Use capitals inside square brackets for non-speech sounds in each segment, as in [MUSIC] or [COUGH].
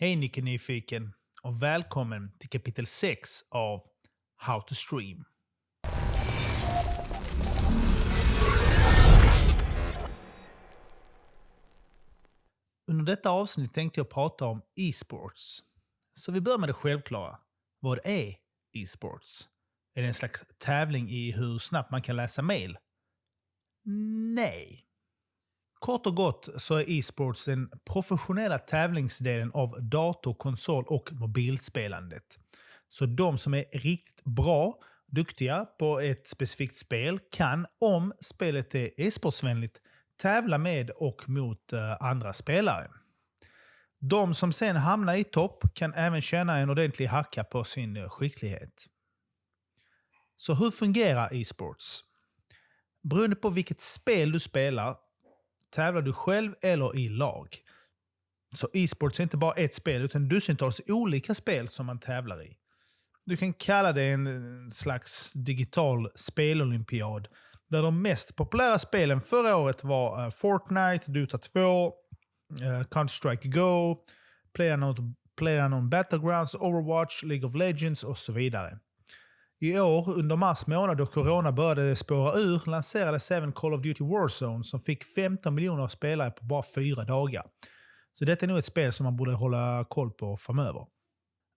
Hej Nicke Nyfiken och välkommen till kapitel 6 av How to Stream. Under detta avsnitt tänkte jag prata om e-sports. Så vi börjar med det självklara. Vad är e-sports? Är det en slags tävling i hur snabbt man kan läsa mail? Nej. Kort och gott så är e-sports den professionella tävlingsdelen av dator-, konsol och mobilspelandet. Så de som är riktigt bra, duktiga på ett specifikt spel kan, om spelet är e-sportsvänligt, tävla med och mot eh, andra spelare. De som sen hamnar i topp kan även tjäna en ordentlig hacka på sin eh, skicklighet. Så hur fungerar e-sports? Beroende på vilket spel du spelar tävlar du själv eller i lag. Så e-sports är inte bara ett spel, utan dussintals olika spel som man tävlar i. Du kan kalla det en slags digital spelolympiad. Där de mest populära spelen förra året var eh, Fortnite, Dota 2, eh, Counter-Strike Go, PlayerUnknown Player Battlegrounds, Overwatch, League of Legends och så vidare. I år, under mars månad då corona började spåra ur, lanserades även Call of Duty Warzone som fick 15 miljoner spelare på bara fyra dagar. Så detta är nog ett spel som man borde hålla koll på framöver.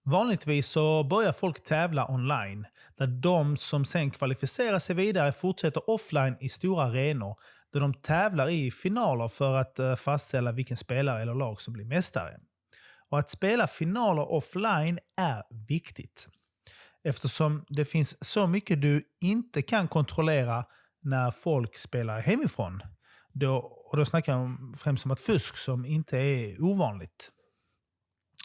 Vanligtvis så börjar folk tävla online, där de som sen kvalificerar sig vidare fortsätter offline i stora arenor, där de tävlar i finaler för att eh, fastställa vilken spelare eller lag som blir mästare. Och Att spela finaler offline är viktigt. Eftersom det finns så mycket du inte kan kontrollera när folk spelar hemifrån. Då, och då snackar jag främst om ett fusk som inte är ovanligt.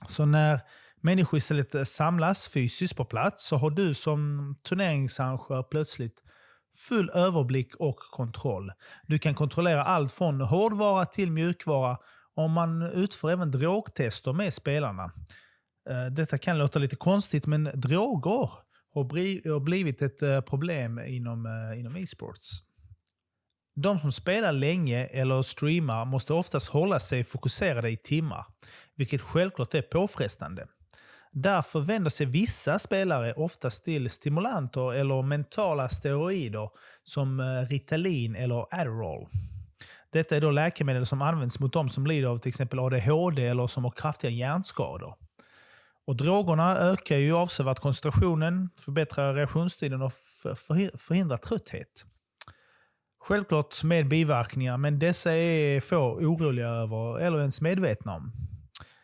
Så när människor istället samlas fysiskt på plats så har du som turneringsarrangör plötsligt full överblick och kontroll. Du kan kontrollera allt från hårdvara till mjukvara och man utför även drogtester med spelarna. Eh, detta kan låta lite konstigt, men droger har blivit ett eh, problem inom, eh, inom e-sports. De som spelar länge eller streamar måste oftast hålla sig fokuserade i timmar, vilket självklart är påfrestande. Därför vänder sig vissa spelare oftast till stimulanter eller mentala steroider som Ritalin eller Adderall. Detta är då läkemedel som används mot de som lider av till exempel ADHD eller som har kraftiga hjärnskador. Och drogerna ökar ju avsevärt koncentrationen, förbättrar reaktionstiden och förhindrar trötthet. Självklart med biverkningar, men dessa är få oroliga över eller ens medvetna om.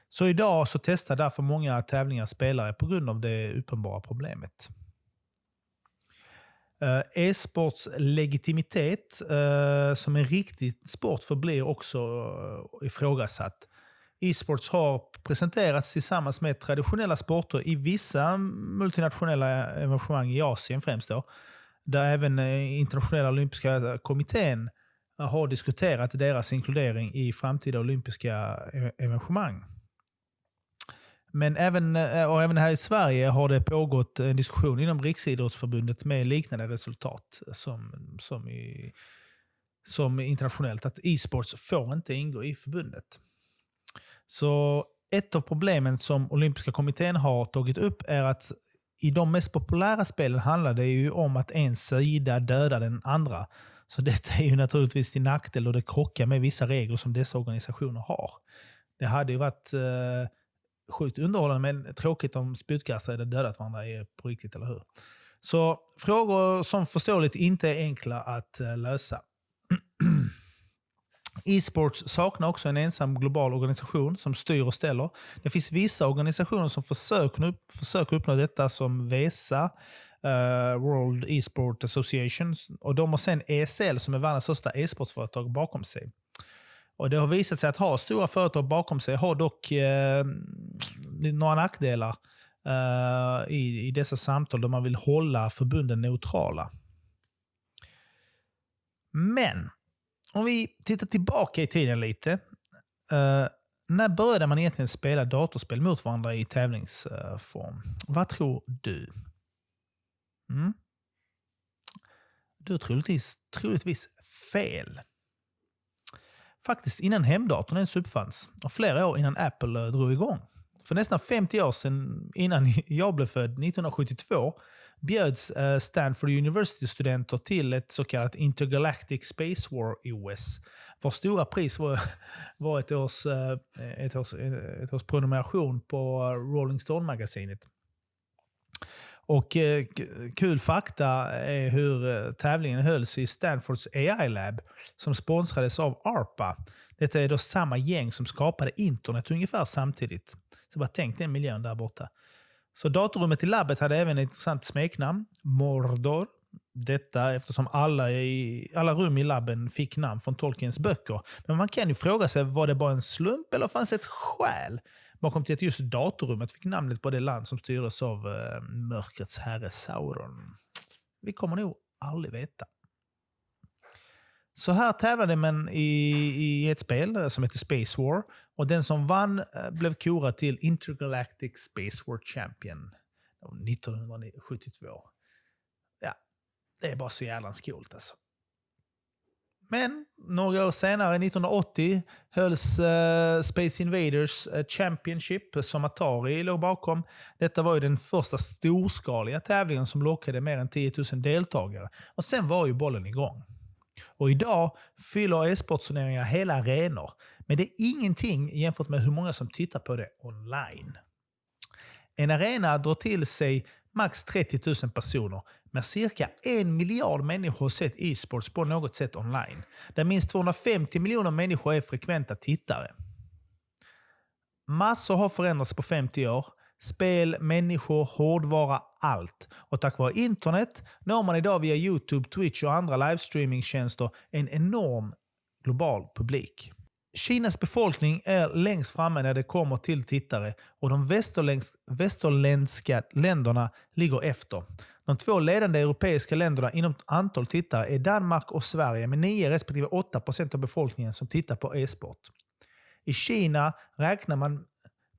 Så idag så testar därför många tävlingar spelare på grund av det uppenbara problemet. Eh, E-sports legitimitet eh, som en riktig sport förblir också eh, ifrågasatt. E-sports har presenterats tillsammans med traditionella sporter i vissa multinationella evenemang i Asien främst. Då, där även eh, internationella olympiska kommittén har diskuterat deras inkludering i framtida olympiska e-, evenemang. Men även, eh, och även här i Sverige har det pågått en diskussion inom Riksidrottsförbundet med liknande resultat som, som, i, som internationellt. Att e-sports får inte ingå i förbundet. Så ett av problemen som olympiska kommittén har tagit upp är att i de mest populära spelen handlar det ju om att en sida dödar den andra. Så detta är ju naturligtvis till nackdel och det krockar med vissa regler som dessa organisationer har. Det hade ju varit eh, sjukt underhållande men tråkigt om spjutkastare hade dödat varandra på riktigt, eller hur? Så frågor som förståeligt inte är enkla att eh, lösa. [CLEARS THROAT] E-sports saknar också en ensam global organisation som styr och ställer. Det finns vissa organisationer som försöker, upp, försöker uppnå detta som VESA, uh, World E-sport Association. Och de har sen ESL som är världens största e-sportsföretag bakom sig. Och Det har visat sig att ha stora företag bakom sig har dock eh, några nackdelar eh, i, i dessa samtal då man vill hålla förbunden neutrala. Men om vi tittar tillbaka i tiden lite. Uh, när började man egentligen spela datorspel mot varandra i tävlingsform? Vad tror du? Mm? Du har troligtvis, troligtvis fel. Faktiskt innan hemdatorn ens uppfanns och flera år innan Apple eh, drog igång. För nästan 50 år sedan, innan [LAUGHS] jag blev född, 1972, bjöds eh, Stanford University-studenter till ett så kallat Intergalactic Space War i OS. Vars stora pris var, [LAUGHS] var ett, års, eh, ett, års, eh, ett års prenumeration på Rolling Stone-magasinet. Och eh, kul fakta är hur tävlingen hölls i Stanfords AI-lab som sponsrades av ARPA. Detta är då samma gäng som skapade internet ungefär samtidigt. Så bara tänk den miljön där borta. Så datorrummet i labbet hade även ett intressant smeknamn, Mordor. Detta eftersom alla, i, alla rum i labben fick namn från Tolkiens böcker. Men man kan ju fråga sig, var det bara en slump eller fanns det ett skäl bakom till att just datorrummet fick namnet på det land som styrdes av eh, mörkrets herre Sauron? Vi kommer nog aldrig veta. Så här tävlade man i, i ett spel som heter Space War. Och den som vann eh, blev korad till Intergalactic Space War Champion 1972. Ja, det är bara så jävla coolt alltså. Men några år senare, 1980, hölls uh, Space Invaders eh, Championship som Atari låg bakom. Detta var ju den första storskaliga tävlingen som lockade mer än 10 000 deltagare. Och sen var ju bollen igång. Och idag fyller e-sportturneringar hela arenor. Men det är ingenting jämfört med hur många som tittar på det online. En arena drar till sig max 30 000 personer, men cirka en miljard människor har sett e-sports på något sätt online. Där minst 250 miljoner människor är frekventa tittare. Massor har förändrats på 50 år. Spel, människor, hårdvara, allt. Och tack vare internet når man idag via YouTube, Twitch och andra livestreamingtjänster en enorm global publik. Kinas befolkning är längst framme när det kommer till tittare och de västerländska länderna ligger efter. De två ledande europeiska länderna inom antal tittare är Danmark och Sverige med 9 respektive 8 procent av befolkningen som tittar på e-sport. I Kina räknar man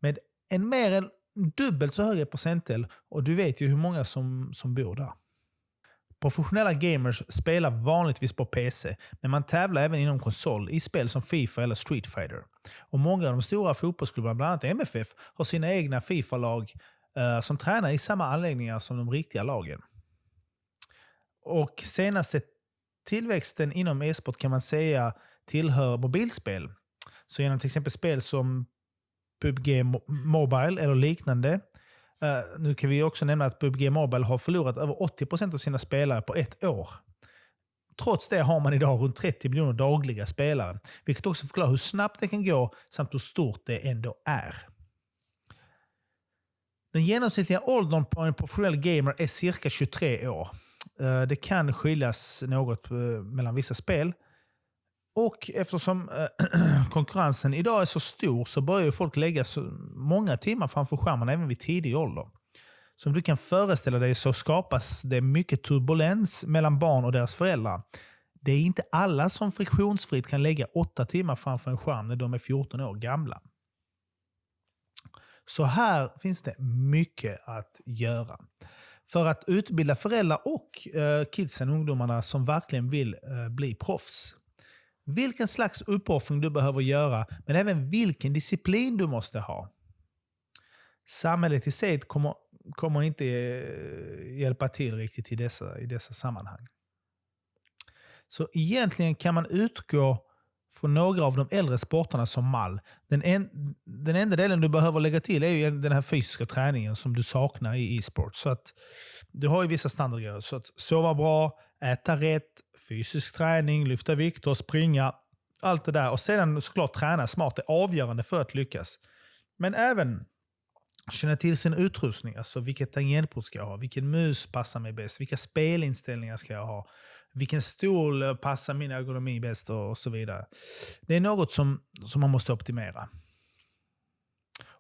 med en mer än dubbelt så hög procentdel och du vet ju hur många som, som bor där. Professionella gamers spelar vanligtvis på PC, men man tävlar även inom konsol i spel som Fifa eller Street Fighter. Och Många av de stora fotbollsklubbarna, bland annat MFF, har sina egna Fifa-lag eh, som tränar i samma anläggningar som de riktiga lagen. Och senaste tillväxten inom e-sport kan man säga tillhör mobilspel. Så genom till exempel spel som PubG Mobile eller liknande Uh, nu kan vi också nämna att PubG Mobile har förlorat över 80% av sina spelare på ett år. Trots det har man idag runt 30 miljoner dagliga spelare, vilket också förklarar hur snabbt det kan gå samt hur stort det ändå är. Den genomsnittliga åldern på en professionell gamer är cirka 23 år. Eh, det kan skiljas något eh, mellan vissa spel, och eftersom äh, [CLEARS THROAT] konkurrensen idag är så stor så börjar folk lägga så många timmar framför skärmen även vid tidig ålder. Som du kan föreställa dig så skapas det mycket turbulens mellan barn och deras föräldrar. Det är inte alla som friktionsfritt kan lägga åtta timmar framför en skärm när de är 14 år gamla. Så här finns det mycket att göra. För att utbilda föräldrar och eh, kidsen, ungdomarna, som verkligen vill eh, bli proffs vilken slags uppoffring du behöver göra, men även vilken disciplin du måste ha. Samhället i sig kommer, kommer inte eh, hjälpa till riktigt i dessa, i dessa sammanhang. Så egentligen kan man utgå från några av de äldre sporterna som mall. Den, en, den enda delen du behöver lägga till är ju den här fysiska träningen som du saknar i e-sport. Så att du har ju vissa standardgrejer. Så att sova bra, äta rätt, fysisk träning, lyfta vikter, springa. Allt det där. Och sedan såklart träna smart är avgörande för att lyckas. Men även känna till sin utrustning. Alltså vilket tangentbord ska jag ha? Vilken mus passar mig bäst? Vilka spelinställningar ska jag ha? Vilken stol passar min ergonomi bäst? Och, och så vidare. Det är något som, som man måste optimera.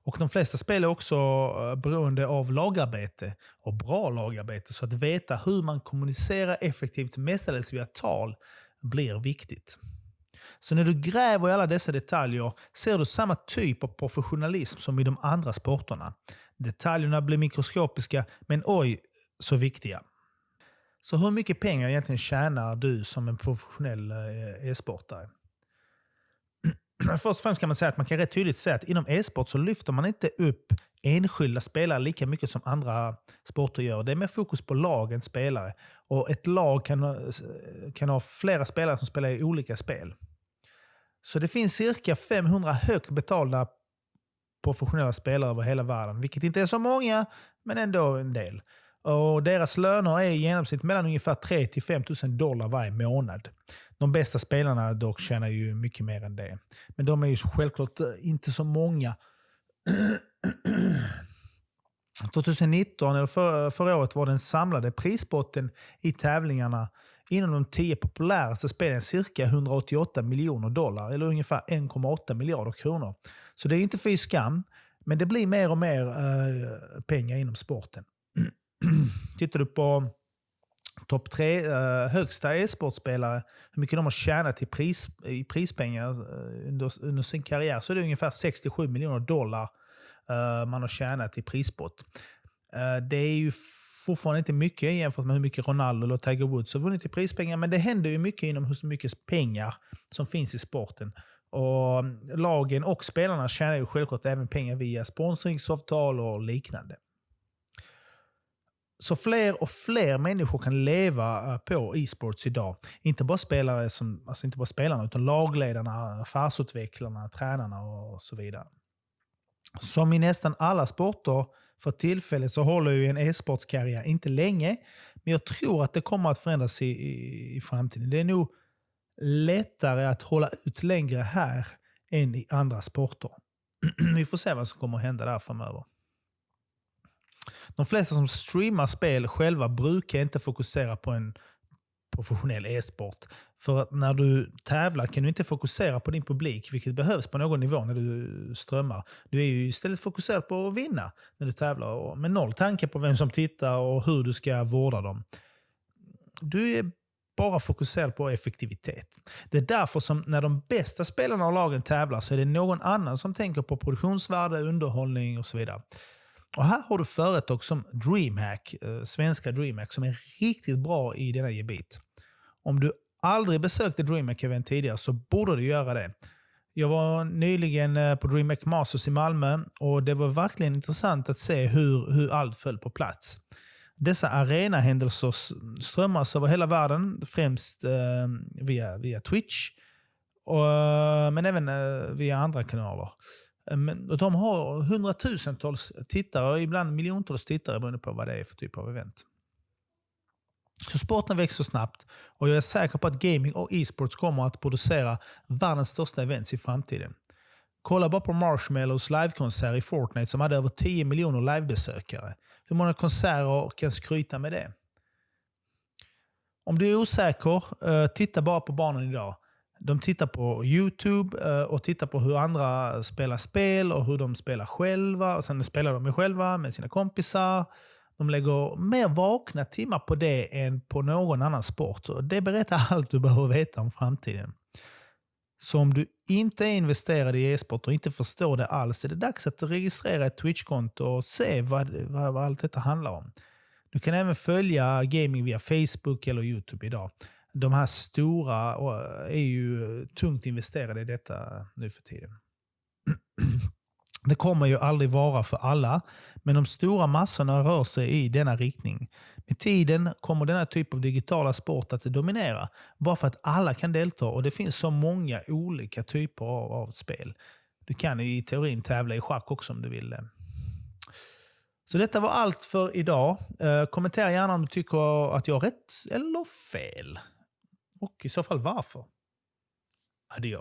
Och De flesta spel är också eh, beroende av lagarbete och bra lagarbete. Så att veta hur man kommunicerar effektivt, mestadels via tal, blir viktigt. Så när du gräver i alla dessa detaljer ser du samma typ av professionalism som i de andra sporterna. Detaljerna blir mikroskopiska, men oj så viktiga. Så hur mycket pengar egentligen tjänar du som en professionell eh, e-sportare? Först och främst kan man säga att man kan rätt tydligt säga att inom e-sport så lyfter man inte upp enskilda spelare lika mycket som andra sporter gör. Det är mer fokus på lagen spelare. Och ett lag kan, eh, kan ha flera spelare som spelar i olika spel. Så det finns cirka 500 högt betalda professionella spelare över hela världen. Vilket inte är så många, men ändå en del. Och Deras löner är i genomsnitt mellan ungefär 3 till 5 000 dollar varje månad. De bästa spelarna dock tjänar ju mycket mer än det. Men de är ju självklart eh, inte så många. [CLEARS THROAT] 2019, eller för, förra året, var den samlade prisbotten i tävlingarna inom de tio populäraste spelen cirka 188 miljoner dollar, eller ungefär 1,8 miljarder kronor. Så det är inte fy skam, men det blir mer och mer eh, pengar inom sporten. [CLEARS THROAT] Tittar du på topp tre eh, högsta e-sportspelare, hur mycket de har tjänat i, pris, i prispengar eh, under, under, sin karriär, så är det ungefär 67 miljoner dollar eh, man har tjänat i prissport. Eh, det är ju fortfarande inte mycket jämfört med hur mycket Ronaldo eller Tiger Woods har vunnit i prispengar, men det händer ju mycket inom hur mycket pengar som finns i sporten. Och eh, Lagen och spelarna tjänar ju självklart även pengar via sponsringsavtal och liknande. Så fler och fler människor kan leva eh, på e-sports idag. Inte bara spelare som, alltså inte bara spelarna, utan lagledarna, affärsutvecklarna, tränarna och så vidare. Som i nästan alla sporter för tillfället så håller ju en e-sportskarriär inte länge, men jag tror att det kommer att förändras i, i, i framtiden. Det är nog lättare att hålla ut längre här än i andra sporter. [CLEARS THROAT] Vi får se vad som kommer att hända där framöver. De flesta som streamar spel själva brukar inte fokusera på en professionell e-sport. För att när du tävlar kan du inte fokusera på din publik, vilket behövs på någon nivå när du strömmar. Du är ju istället fokuserad på att vinna när du tävlar, med noll tanke på vem som tittar och hur du ska vårda dem. Du är bara fokuserad på effektivitet. Det är därför som när de bästa spelarna och lagen tävlar så är det någon annan som tänker på produktionsvärde, underhållning och så vidare. Och här har du företag som DreamHack, eh, svenska DreamHack, som är riktigt bra i denna gebit. Om du aldrig besökte DreamHack-event tidigare så borde du göra det. Jag var nyligen eh, på DreamHack Masters i Malmö och det var verkligen intressant att se hur, hur allt föll på plats. Dessa arenahändelser strömmas över hela världen, främst eh, via, via Twitch, och, eh, men även eh, via andra kanaler. Eh, men de har hundratusentals tittare, ibland miljontals tittare beroende på vad det är för typ av event. Så sporten växer snabbt och jag är säker på att gaming och e-sports kommer att producera världens största events i framtiden. Kolla bara på Marshmallows livekonsert i Fortnite som hade över 10 miljoner livebesökare. Hur många konserter kan skryta med det? Om du är osäker, eh, titta bara på barnen idag. De tittar på YouTube eh, och tittar på hur andra spelar spel och hur de spelar själva. Och Sen spelar de ju själva med sina kompisar. De lägger mer vakna timmar på det än på någon annan sport. Och det berättar [LAUGHS] allt du behöver veta om framtiden. Så om du inte är investerad i e-sport och inte förstår det alls är det dags att registrera ett Twitch-konto och se vad, vad, vad allt detta handlar om. Du kan även följa gaming via Facebook eller YouTube idag de här stora eh, är ju tungt investerade i detta nu för tiden. [CLEARS THROAT] Det kommer ju aldrig vara för alla, men de stora massorna rör sig i denna riktning. Med tiden kommer denna typ av digitala sport att dominera, bara för att alla kan delta och det finns så många olika typer av, av spel. Du kan ju i teorin tävla i schack också om du vill. Så detta var allt för idag. Eh, kommentera gärna om du tycker att jag har rätt eller fel. Och i så fall varför? Adjö.